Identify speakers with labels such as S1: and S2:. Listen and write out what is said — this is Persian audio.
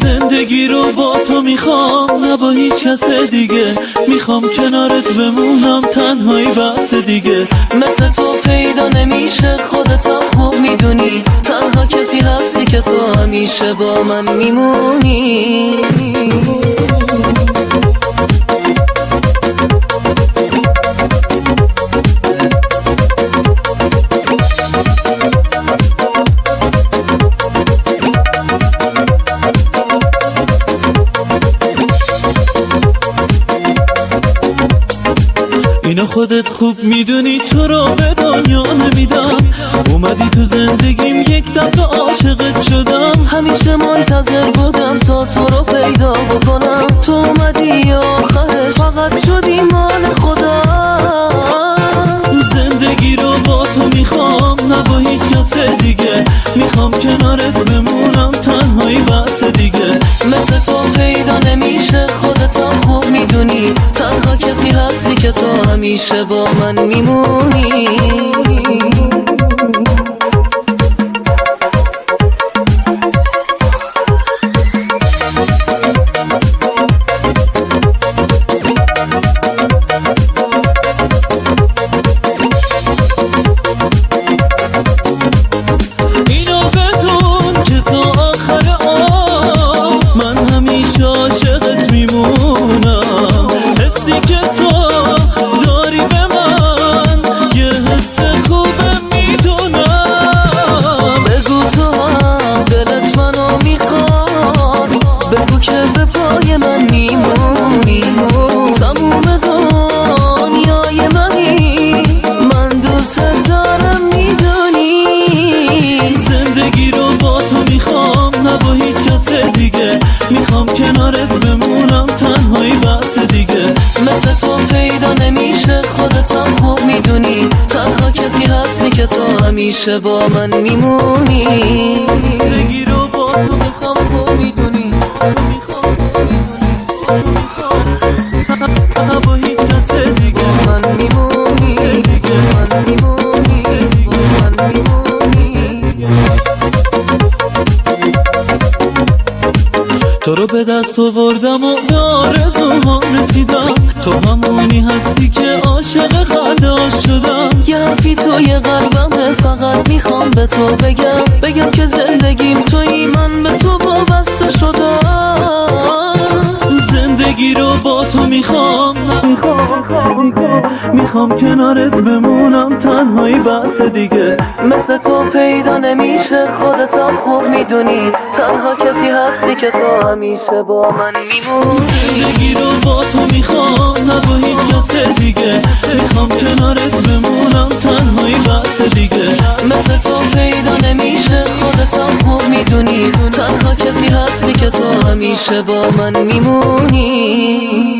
S1: زندگی رو با تو می‌خوام نه با هیچ کس دیگه. می‌خوام کنارت بمونم تنهایی بس دیگه.
S2: مثل تو پیدا نمیشه خودتم خوب می‌دونی. تنها کسی هستی که تو همیشه با من میمونی.
S1: اینو خودت خوب می‌دونی تو رو به دنیا نمیدم. اومدی تو زندگیم یک دفعه عاشقت شدم.
S2: همیشه منتظر بودم تا تو رو پیدا بکنم. تو اومدی آخرش فقط شدی مال خدا
S1: زندگی رو با تو می‌خوام نه با هیچ کس دیگه. می‌خوام کنارت بمونم تنهایی بس دیگه.
S2: مثل تو پیدا نمیشه خودتم خوب می‌دونی. تنها که تو همیشه با من میمونی.
S1: بمونم تنهایی بس دیگه.
S2: مثل تو پیدا نمیشه خودتم خوب می‌دونی. تنها کسی هستی که تو همیشه با من میمونی.
S1: زندگی رو با تو تو رو به دست آوردم و به آرزوهام رسیدم. تو همونی هستی که عاشق خنده شدم.
S2: یه حرفی توی قلبمه فقط می‌خوام به تو بگم. بگم که زندگیم توی من به تو وابسته شدم.
S1: زندگی رو با تو می‌خوام. می‌خوام کنارت بمونم تنهایی بس دیگه.
S2: مثل تو پیدا نمیشه خودتم خوب می‌دونی. تنها کسی هستی که تو همیشه با من میمونی
S1: زندگی رو با تو می‌خوام نه با هیچ کس دیگه. می‌خوام کنارت بمونم تنهایی بس دیگه.
S2: مثل تو پیدا نمیشه خودتم خوب می‌دونی. تنها همیشه با من میمونی؟